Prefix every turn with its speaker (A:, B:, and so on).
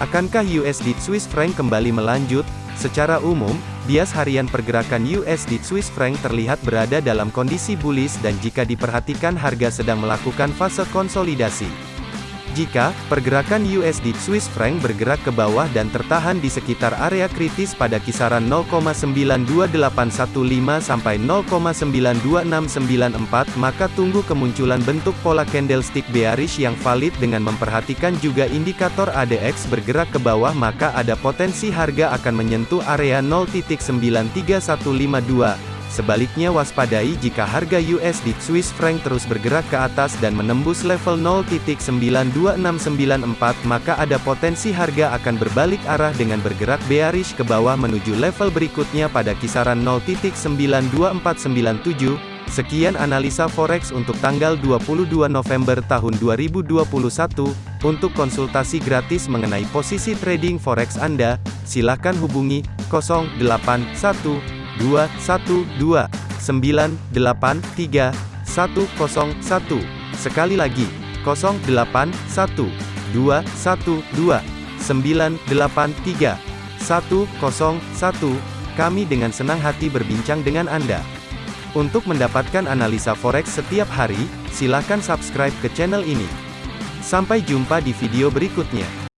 A: Akankah USD Swiss franc kembali melanjut? Secara umum, bias harian pergerakan USD Swiss franc terlihat berada dalam kondisi bullish dan jika diperhatikan harga sedang melakukan fase konsolidasi. Jika pergerakan USD Swiss franc bergerak ke bawah dan tertahan di sekitar area kritis pada kisaran 0,92815 sampai 0,92694, maka tunggu kemunculan bentuk pola candlestick bearish yang valid dengan memperhatikan juga indikator ADX bergerak ke bawah maka ada potensi harga akan menyentuh area 0.93152. Sebaliknya waspadai jika harga USD Swiss franc terus bergerak ke atas dan menembus level 0.92694 maka ada potensi harga akan berbalik arah dengan bergerak bearish ke bawah menuju level berikutnya pada kisaran 0.92497. Sekian analisa forex untuk tanggal 22 November tahun 2021. Untuk konsultasi gratis mengenai posisi trading forex Anda, silakan hubungi 081. 212 983 101. Sekali lagi, 081 212 983 101. Kami dengan senang hati berbincang dengan Anda. Untuk mendapatkan analisa forex setiap hari, silakan subscribe ke channel ini. Sampai jumpa di video berikutnya.